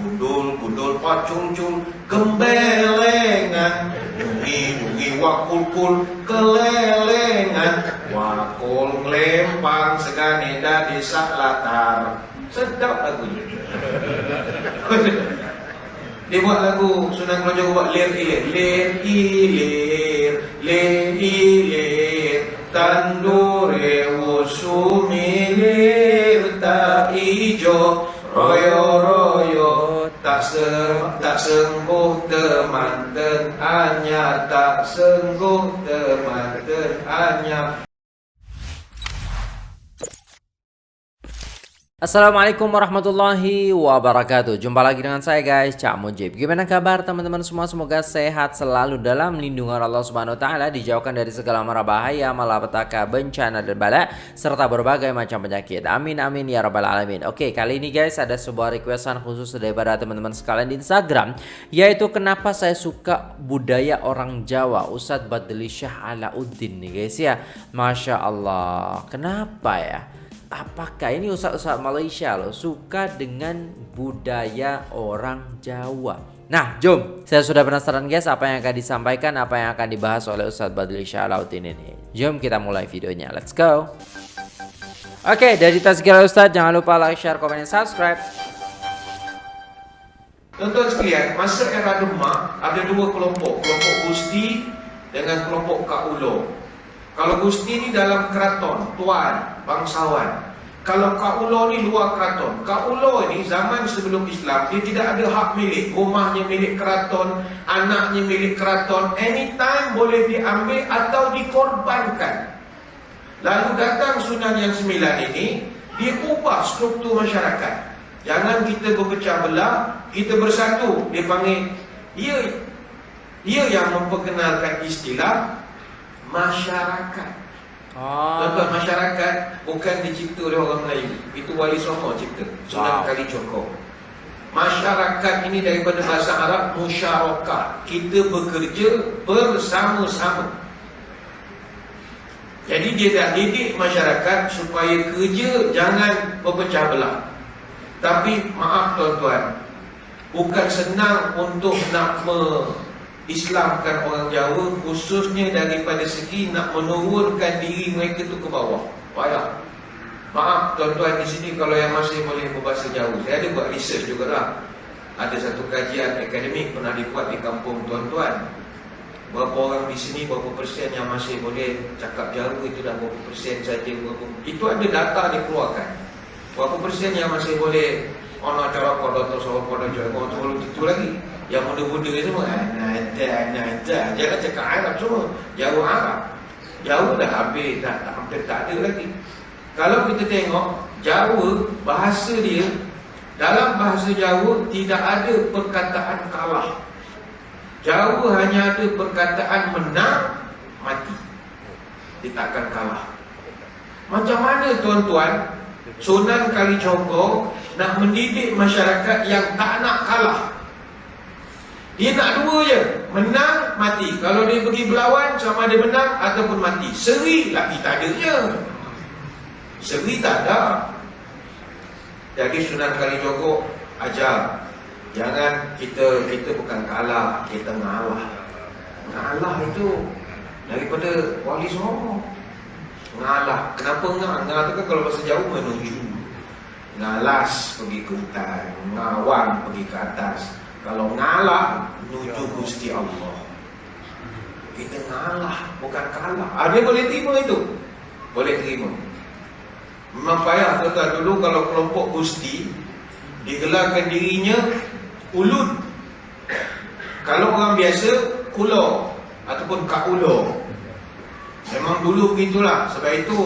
Gundul, gundul, pacul-cul, gembelengan Nungi, nungi, wakul-kul, kelelengan Wakul, ngelempang, segani, dadi, sak latar. Sedap lagunya Dia buat lagu Sunan Kelajuan buat lir ilir. Lir ilir, lir ilir. Tandure usumilir tak ijo. Royo royo tak se tak sengguh teman dan hanya tak sengguh teman dan hanya Assalamualaikum warahmatullahi wabarakatuh. Jumpa lagi dengan saya guys. Cak Mujib. Gimana kabar teman-teman semua? Semoga sehat selalu dalam lindungan Allah subhanahu ta'ala Dijauhkan dari segala mara bahaya Malapetaka, bencana dan bala Serta berbagai macam penyakit. Amin amin ya rabbal alamin. Oke kali ini guys ada sebuah requestan khusus daripada teman-teman sekalian di Instagram Yaitu kenapa saya suka budaya orang Jawa Ustadz Badli Syah Alauddin nih guys ya. Masya Allah. Kenapa ya apakah ini ustaz-ustaz Malaysia loh suka dengan budaya orang Jawa. Nah, jom. Saya sudah penasaran guys apa yang akan disampaikan, apa yang akan dibahas oleh Ustadz Badli Syalautin ini. Jom kita mulai videonya. Let's go. Oke, dari Tazkirah Ustadz jangan lupa like, share, komen, dan subscribe. Tuan-tuan sekalian, masa era Demak ada dua kelompok, kelompok Gusti dengan kelompok Kak Ulo. Kalau Gusti ni dalam keraton, tuan, bangsawan. Kalau Kak Ulo ni luar keraton. Kak Ulo ni zaman sebelum Islam, dia tidak ada hak milik. Rumahnya milik keraton, anaknya milik keraton. Anytime boleh diambil atau dikorbankan. Lalu datang Sunan yang sembilan ini, dia ubah struktur masyarakat. Jangan kita berpecah belah, kita bersatu. Dia panggil, dia, dia yang memperkenalkan istilah masyarakat. Oh. Tuan-tuan masyarakat bukan dicipta oleh orang Melayu. Itu Wali Songo cipta. Sunan wow. Kali Joko. Masyarakat ini daripada bahasa Arab musyarakah. Kita bekerja bersama-sama. Jadi dia dah didik masyarakat supaya kerja jangan berpecah belah. Tapi maaf tuan-tuan, bukan senang untuk nak me Islamkan orang Jawa khususnya daripada segi nak menurunkan diri mereka tu ke bawah. Payah. Maaf tuan-tuan di sini kalau yang masih boleh berbahasa Jawa. Saya ada buat research juga lah. Ada satu kajian akademik pernah dibuat di kampung tuan-tuan. Berapa orang di sini, berapa persen yang masih boleh cakap Jawa itu dah berapa persen saja. Berapa... Itu ada data dikeluarkan. Berapa persen yang masih boleh cara pada tu sahabat pada jago tu itu lagi. Yang muda-muda semua ada jangan cakap Arab semua. Jauh Arab. Jauh dah habis dah hampir tak ada lagi. Kalau kita tengok Jawa bahasa dia dalam bahasa Jawa tidak ada perkataan kalah. Jawa hanya ada perkataan menang mati. Dia takkan kalah. Macam mana tuan-tuan Sunan Kalijogo nak mendidik masyarakat yang tak nak kalah. Dia nak dua je, menang, mati. Kalau dia pergi berlawan, sama dia menang ataupun mati. Seri lagi tak adanya. Seri tak ada. Jadi Sunan Kalijogo ajar, jangan kita kita bukan kalah, kita ngalah. Ngalah itu daripada wali songo. Ngalah. Kenapa ngah? Ngah tu kan kalau bahasa jauh menuju. Ngalas pergi ke hutan, ngawang pergi ke atas. Kalau ngalah, menuju Gusti Allah. Kita ngalah, bukan kalah. Ah, dia boleh terima itu? Boleh terima. Memang payah tuan dulu kalau kelompok Gusti digelarkan dirinya ulun. Kalau orang biasa, kulo ataupun kaulo. Memang dulu begitulah. Sebab itu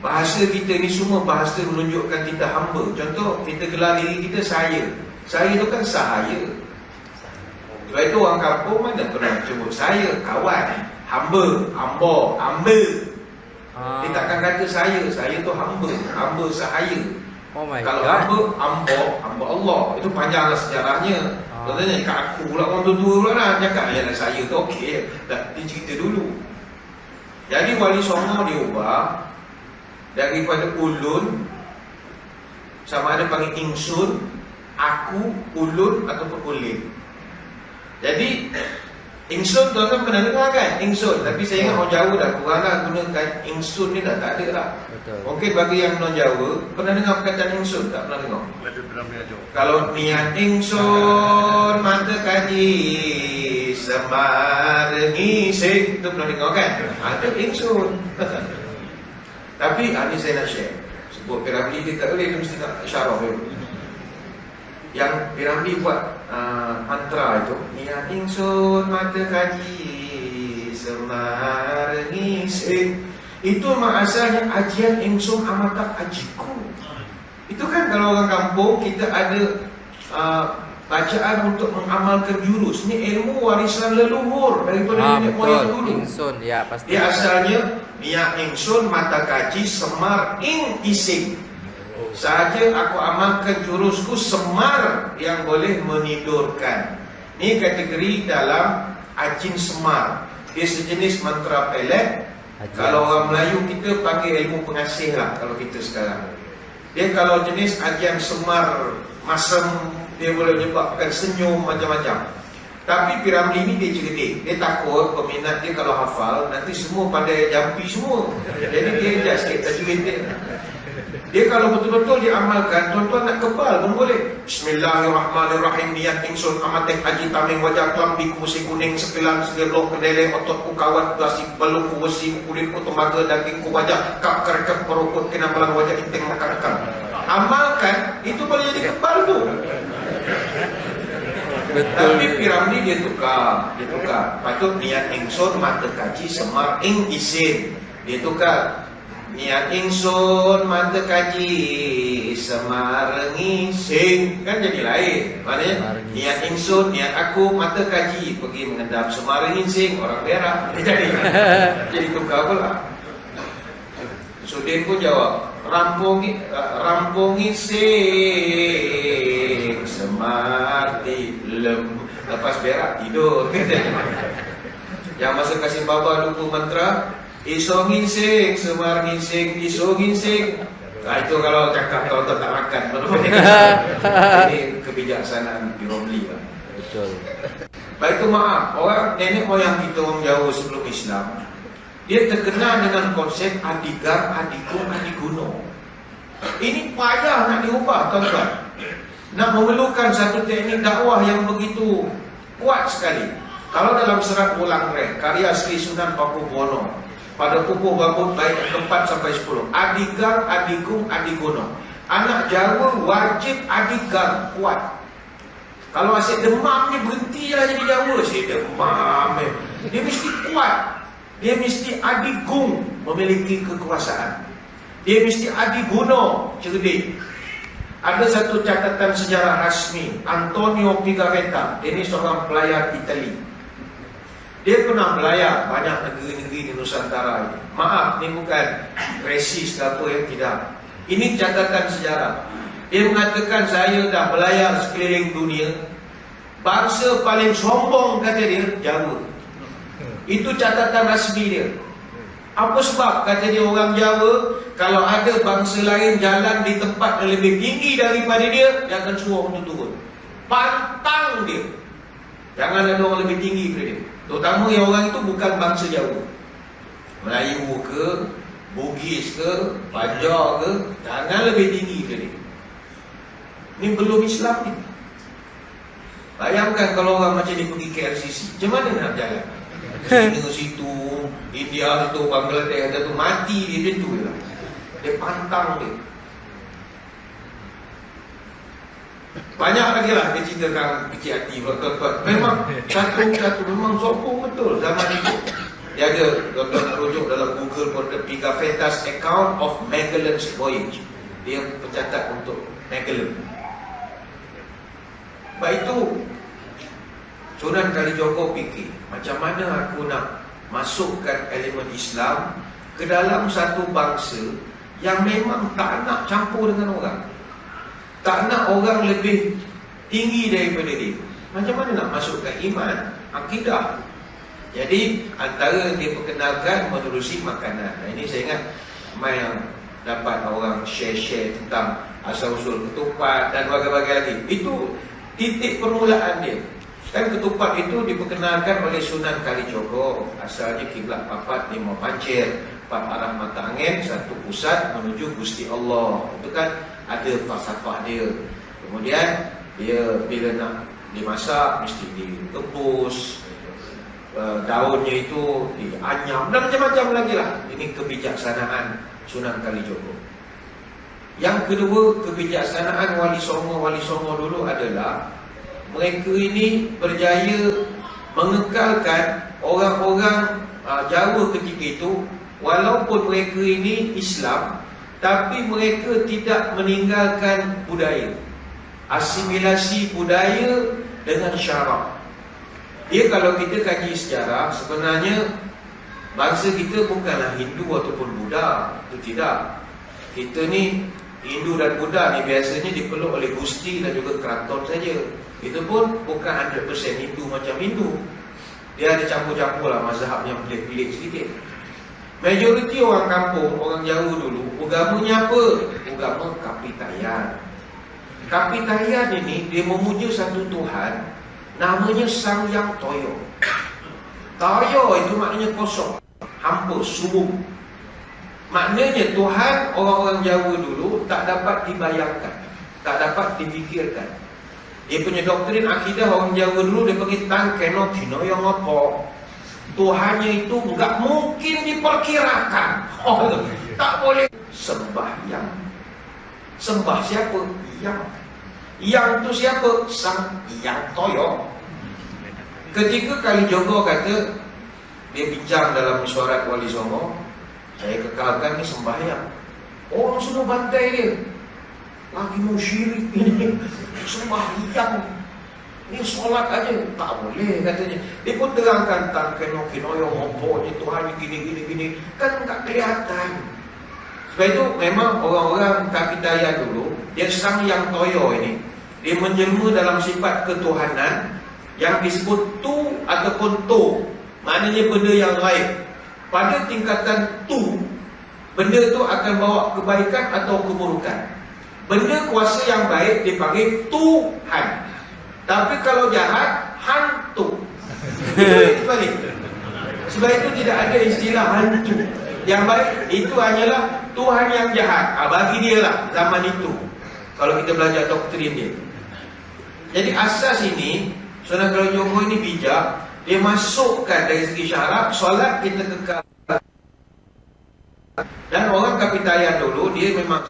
Bahasa kita ni semua bahasa menunjukkan kita hamba. Contoh, kita gelar diri kita saya. Saya tu kan sahaya. Sebab itu orang kampung mana pernah sebut saya, kawan, hamba, hamba, hamba. Ah. Dia takkan kata saya, saya tu hamba, hamba sahaya. Oh my Kalau God. hamba, hamba, hamba Allah. Itu panjanglah sejarahnya. Ah. Contohnya, kat aku pula orang tua-tua pula lah. Cakap, ya saya tu okey. Tak, dia cerita dulu. Jadi wali songo diubah daripada ulun sama ada panggil ingsun aku, ulun ataupun ulin. Jadi Ingsun tuan-tuan pernah dengar kan? Ingsun. Tapi saya ingat orang Jawa dah kurang lah gunakan ingsun ni dah tak ada lah. Betul. Mungkin bagi yang non Jawa, pernah dengar perkataan ingsun? Tak pernah dengar? Kalau niat ingsun, mata kaji, semar ngising. Itu pernah dengar kan? Ada ingsun. Tapi ah, ni saya nak share. Sebut Piramli dia tak boleh, dia mesti nak syarah dulu. Yang Piramli buat uh, mantra itu Niat ingsun mata kaji Semar ngising Itu mak asalnya ajian ingsun amatak ajiku. Itu kan kalau orang kampung kita ada uh, Bacaan untuk mengamalkan jurus. Ini ilmu warisan leluhur Daripada Ah, nenek moyang dulu. Ingsun, ya pasti. Dia asalnya Niat ingsun mata kaji semar ing ising Sahaja aku amalkan jurusku semar yang boleh menidurkan. Ini kategori dalam ajin semar. Dia sejenis mantra pelet. Ajian Kalau orang. Melayu kita panggil ilmu pengasih lah kalau kita sekarang. Dia kalau jenis ajian semar masam dia boleh menyebabkan senyum macam-macam. Tapi Piramli ni dia cerdik. Dia takut peminat dia kalau hafal nanti semua pandai jampi semua. Jadi dia adjust sikit tajwid dia. Dia kalau betul-betul diamalkan, tuan-tuan nak kebal pun boleh. Bismillahirrahmanirrahim. Niat ingsun amatek haji tameng wajah kelambi kusi kuning sekelang segelok kedele otot ku kawat dasi balung ku besi kulit ku tembaga daging ku wajah kap kerekep perukut kena belang wajah inteng makan Amalkan, itu boleh jadi kebal tu. Betul. Tapi Piramli dia tukar, dia tukar. Patut niat ingsun mata kaji semar ing isin. Dia tukar. Niat ingsun mata kaji semar ngising kan jadi lain. Maknanya ngising. niat ingsun, niat aku mata kaji pergi mengendap semar ngising orang berak. Jadi jadi tukar pula. Sudin pun jawab, rampung rampung ngising semati lem lepas berak tidur yang masa kasih baba lupa mantra iso ngising semar ngising iso ngising. Nah, itu kalau cakap kalau tak makan ini kebijaksanaan Piromli lah Betul. Baik itu maaf, orang nenek moyang kita orang Jawa sebelum Islam Dia terkenal dengan konsep adigar, adikum, adiguno Ini payah nak diubah tuan-tuan. Nak memerlukan satu teknik dakwah yang begitu kuat sekali. Kalau dalam serat ulang reh, karya Sri Sunan Paku Buwono Pada pupuh bambut baik keempat sampai sepuluh. Adigar, adikum, adiguno Anak Jawa wajib adigar, kuat. Kalau asyik demam ni berhenti lah jadi Jawa. Asyik demam eh. Dia mesti kuat. Dia mesti adigung memiliki kekuasaan. Dia mesti adiguno cerdik. Ada satu catatan sejarah rasmi. Antonio Pigafetta Dia ni seorang pelayar Itali Dia pernah belayar banyak negeri-negeri di Nusantara ini. Maaf, ni bukan resis ke apa yang tidak. Ini catatan sejarah. Dia mengatakan saya dah belayar sekeliling dunia. Bangsa paling sombong kata dia Jawa. Itu catatan rasmi dia. Apa sebab kata dia orang Jawa Kalau ada bangsa lain jalan di tempat yang lebih tinggi daripada dia Dia akan suruh untuk turun. Pantang dia. Jangan ada orang lebih tinggi daripada dia Terutama yang orang itu bukan bangsa Jawa Melayu ke Bugis ke Banjar ke Jangan lebih tinggi daripada dia Ni belum Islam ni. Bayangkan kalau orang macam ni pergi ke LCC. Macam mana nak jalan? China situ, India situ, Bangladesh tu mati dia macam tu je lah. Dia pantang dia. Banyak lagi lah dia ceritakan kecil hati. Memang satu-satu memang sombong betul zaman itu. Dia ada tuan-tuan rujuk dalam Google pun ada Pigafetta's Account of Magellan's Voyage. Dia pencatat untuk Magellan. Sebab itu Sunan Kalijogo fikir Macam mana aku nak Masukkan elemen Islam Ke dalam satu bangsa Yang memang tak nak campur dengan orang Tak nak orang lebih Tinggi daripada dia Macam mana nak masukkan iman Akidah Jadi antara dia perkenalkan Menerusi makanan nah, Ini saya ingat Ramai yang dapat orang share-share tentang asal usul ketupat dan bagai-bagai lagi. Itu titik permulaan dia. Kan ketupat itu diperkenalkan oleh Sunan Kalijogo. Asalnya kiblat papat lima pancir, empat arah mata angin, satu pusat menuju Gusti Allah. Itu kan ada falsafah dia. Kemudian dia bila nak dimasak mesti direbus. Uh, daunnya itu dianyam dan macam-macam lagi lah. Ini kebijaksanaan Sunan Kalijogo. Yang kedua, kebijaksanaan Wali Songo Wali Songo dulu adalah mereka ini berjaya mengekalkan orang-orang uh, Jawa ketika itu walaupun mereka ini Islam tapi mereka tidak meninggalkan budaya asimilasi budaya dengan syarak dia kalau kita kaji sejarah sebenarnya bangsa kita bukanlah Hindu ataupun Buddha itu tidak kita ni Hindu dan Buddha ni biasanya dipeluk oleh Gusti dan juga keraton saja itu pun bukan 100% Hindu macam Hindu. Dia ada campur-campur lah mazhab yang pelik-pelik sedikit. Majoriti orang kampung, orang Jawa dulu, agamanya apa? Agama Kapitayan. Kapitayan ini, dia memuja satu Tuhan, namanya Sang Yang Toyo. Toyo itu maknanya kosong, hampa, subuh. Maknanya Tuhan orang-orang Jawa dulu tak dapat dibayangkan, tak dapat difikirkan. Dia punya doktrin akidah orang Jawa dulu dia panggil tan keno yang apa. Tuhannya itu enggak mungkin diperkirakan. Oh, tak boleh sembah yang sembah siapa? Yang yang itu siapa? Sang Yang Toyo. Ketika kali Jogo kata dia bincang dalam mesyuarat Wali Songo, saya kekalkan ni sembahyang. Orang semua bantai dia lagi mau syirik ini sembahyang ini solat aja tak boleh katanya. Dia pun terangkan tak kena kena yang ni Tuhan gini gini gini. Kan tak kelihatan. Sebab itu memang orang-orang kapitaya dulu dia sang yang toyo ini dia menjelma dalam sifat ketuhanan yang disebut tu ataupun to maknanya benda yang lain. Pada tingkatan tu benda itu akan bawa kebaikan atau keburukan. Benda kuasa yang baik dipanggil Tuhan. Tapi kalau jahat, hantu. Itu balik. Sebab itu tidak ada istilah hantu. Yang baik itu hanyalah Tuhan yang jahat. Ha, bagi dia lah zaman itu. Kalau kita belajar doktrin dia. Jadi asas ini, Sunan Kalijogo ini bijak. Dia masukkan dari segi syarat, solat kita kekal. Dan orang kapitayan dulu, dia memang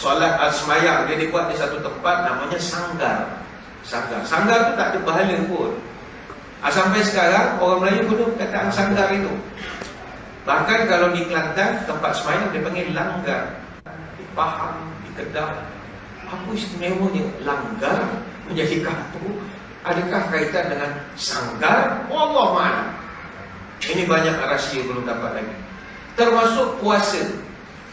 solat asmayang dia dibuat di satu tempat namanya sanggar. Sanggar. Sanggar tu tak ada pahala pun. Ah, sampai sekarang orang Melayu guna perkataan sanggar itu. Bahkan kalau di Kelantan tempat semayang dia panggil langgar. Di Pahang, di Kedah. Apa istimewanya langgar menjadi kampung? Adakah kaitan dengan sanggar? Allah mana? Ini banyak rahsia belum dapat lagi. Termasuk puasa.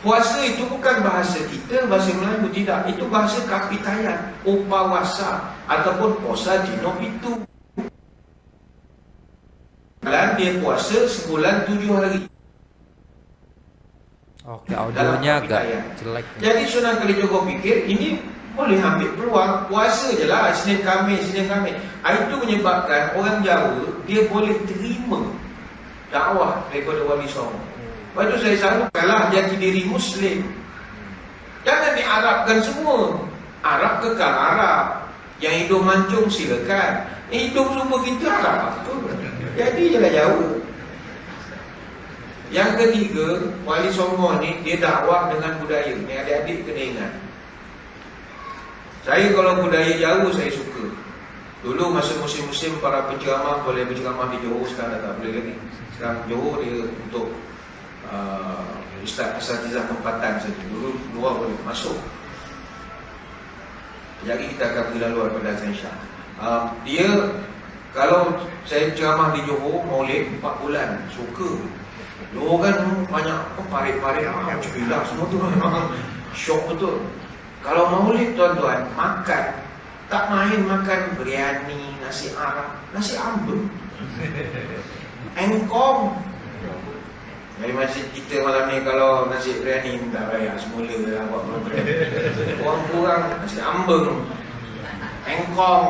Puasa itu bukan bahasa kita, bahasa Melayu tidak. Itu bahasa kapitayan, upawasa ataupun puasa dino itu. Dan dia puasa sebulan tujuh hari. Oke, audionya agak jelek. Jadi Sunan Kalijogo pikir ini boleh ambil peluang puasa je lah Senin Khamis, Senin Khamis. Ah, itu menyebabkan orang Jawa dia boleh terima dakwah daripada Wali Songo. Lepas itu saya selalu kalah jati diri Muslim. Jangan diarabkan semua. Arab kekal Arab. Yang hidup mancung silakan. Yang hidup semua kita Arab. Jadi jelah jauh. Yang ketiga, Wali Songo ni dia dakwah dengan budaya. Ni adik-adik kena ingat. Saya kalau budaya jauh saya suka. Dulu masa musim-musim para penceramah boleh berceramah di Johor sekarang tak boleh lagi. Sekarang Johor dia untuk uh, Ustaz Asatizah tempatan saja. Dulu luar boleh masuk. Jadi kita akan pergi lalu pada Azan Syah uh, Dia Kalau saya ceramah di Johor Maulid 4 bulan Suka. Johor kan banyak Parit-parit ah, Cepilah semua tu. Syok betul. Kalau maulid tuan-tuan Makan. Tak main makan biryani Nasi Arab. Nasi ambul Engkong Dari masjid kita malam ni kalau nasi biryani minta bayar semula lah buat program. Orang kurang nasi ambeng, engkong,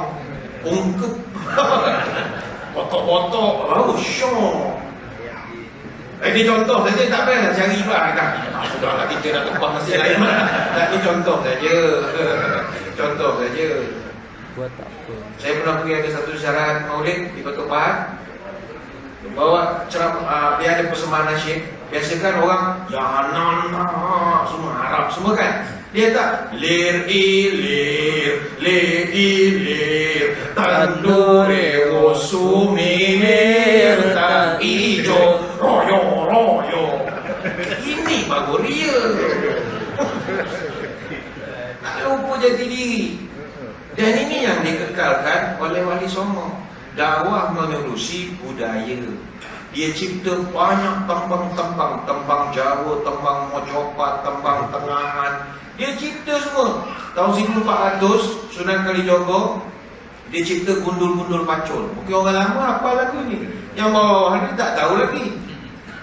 ungkep, botok-botok, oh syok. Eh, ini contoh saja tak payah nak cari bah dah. Ah, sudahlah kita nak tumpah nasi lain lah. Tak ni contoh saja. contoh saja. Buat apa? Saya pernah pergi ada satu syarat maulid di Batu Pahat. Bawa ceram, uh, dia ada persembahan nasyid. Biasa kan orang nana semua Arab semua kan. Dia tak lir ilir lir ilir tandure wosumilir tak ijo royo royo. Ini baru real. Tak lupa jati diri. Dan ini yang dikekalkan oleh Wali Songo. Dakwah menerusi budaya. Dia cipta banyak tembang-tembang. Tembang Jawa, tembang Mojopat, tembang Tengahan. Dia cipta semua. Tahun 1400, Sunan Kalijogo, dia cipta gundul-gundul pacul. Mungkin orang lama apa lagu ni. Yang bawah ni tak tahu lagi.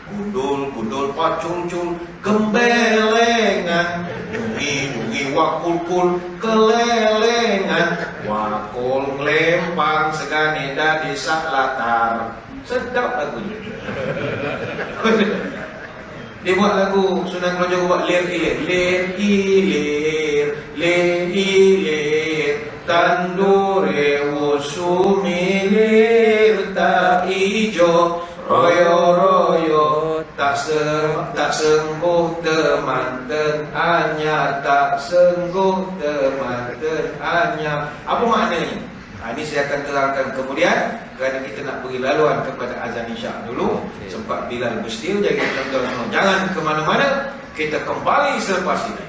Gundul, gundul, pacul, cul, gembelengan. Dungi, dungi, wakul, kul, kelelengan. Wakul, ngelempang, segane dah desa latar. Sedap lagu ni. Dia buat lagu Sunan Kalijogo buat lir ilir lir ilir lir ilir tandure lir tak royo tak sengguh teman dan hanya tak sengguh teman dan hanya. Apa maknanya Ha, ini saya akan terangkan. Kemudian kerana kita nak beri laluan kepada azan isyak dulu Okey. sempat Bilal Bustil jadi semua jangan ke mana-mana kita kembali selepas ini.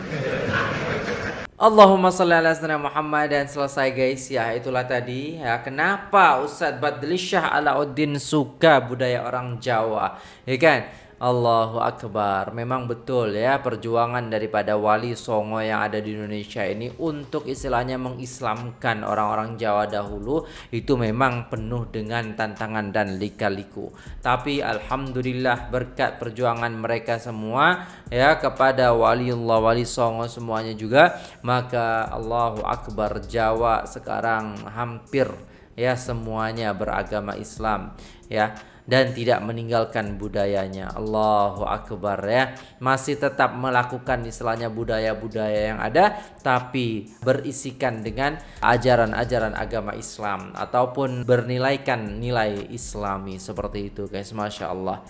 Allahumma salli ala sayyidina Muhammad dan selesai guys. Ya itulah tadi. Ya kenapa Ustaz Badli Shah Alauddin suka budaya orang Jawa? Ya kan Allahu Akbar. Memang betul ya perjuangan daripada Wali Songo yang ada di Indonesia ini Untuk istilahnya mengislamkan orang-orang Jawa dahulu Itu memang penuh dengan tantangan dan lika-liku. Tapi Alhamdulillah berkat perjuangan mereka semua Ya kepada Waliullah Wali Songo semuanya juga Maka Allahu Akbar Jawa sekarang hampir ya semuanya beragama Islam ya dan tidak meninggalkan budayanya. Allahu Akbar ya. Masih tetap melakukan istilahnya budaya-budaya yang ada tapi berisikan dengan ajaran-ajaran agama Islam ataupun bernilaikan nilai islami. Seperti itu guys. Masya Allah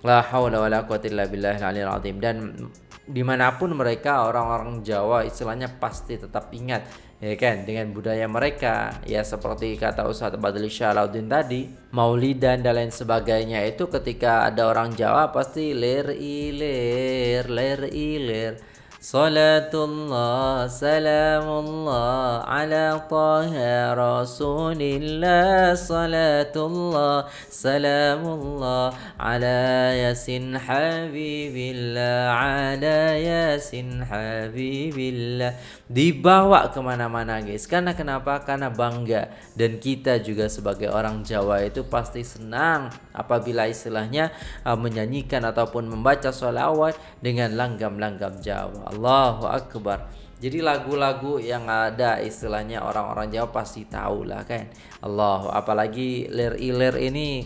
La haula wala quwata illa aliyil azim. Dan dimanapun mereka orang-orang Jawa istilahnya pasti tetap ingat ya kan? Dengan budaya mereka. Ya seperti kata Ustaz Badli Syalauddin tadi Maulidan dan lain sebagainya. Itu ketika ada orang Jawa pasti lir ilir lir ilir Salatullah salamullah ala taha rasulillah. Salatullah salamullah ala yasin habibillah Ala yasin habibillah. Dibawa kemana-mana guys. Karena kenapa? Karena bangga. Dan kita juga sebagai orang Jawa itu pasti senang Apabila istilahnya uh, menyanyikan ataupun membaca sholawat Dengan langgam-langgam Jawa Allahu Akbar. Jadi lagu-lagu yang ada istilahnya orang-orang Jawa pasti tahu lah kan. Allah apalagi lir ilir ini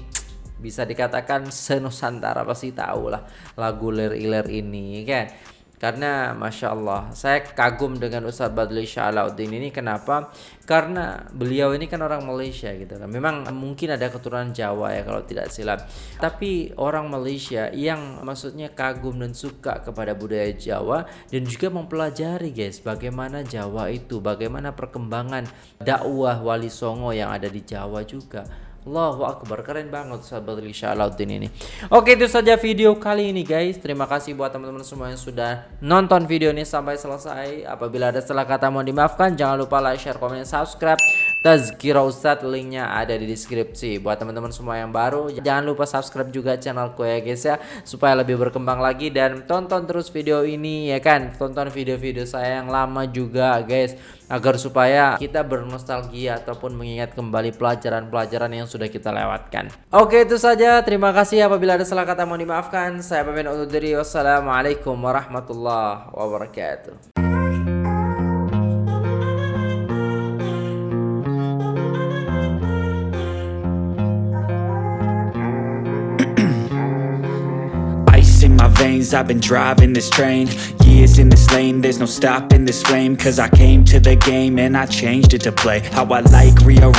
bisa dikatakan senusantara pasti tahu lah lagu lir ilir ini kan karena Masya Allah saya kagum dengan Ustaz Badli Syalauddin ini. Kenapa? Karena beliau ini kan orang Malaysia gitu kan. Memang mungkin ada keturunan Jawa ya kalau tidak silap. Tapi orang Malaysia yang maksudnya kagum dan suka kepada budaya Jawa dan juga mempelajari guys bagaimana Jawa itu bagaimana perkembangan dakwah Wali Songo yang ada di Jawa juga Allahu Akbar. Keren banget sahabat Syalauddin ini. Oke itu saja video kali ini guys. Terima kasih buat teman-teman semua yang sudah nonton video ini sampai selesai. Apabila ada salah kata mohon dimaafkan. Jangan lupa like, share, komen, subscribe Tazkira Ustadz linknya ada di deskripsi. Buat teman-teman semua yang baru jangan lupa subscribe juga channelku ya guys ya supaya lebih berkembang lagi dan tonton terus video ini ya kan? Tonton video-video saya yang lama juga guys agar supaya kita bernostalgia ataupun mengingat kembali pelajaran-pelajaran yang sudah kita lewatkan. Oke itu saja. Terima kasih. Apabila ada salah kata mohon dimaafkan. Saya pamit undur diri. Wassalamualaikum warahmatullahi wabarakatuh I've been driving this train. Years in this lane, there's no stopping this flame. Cause I came to the game and I changed it to play. How I like, rearrange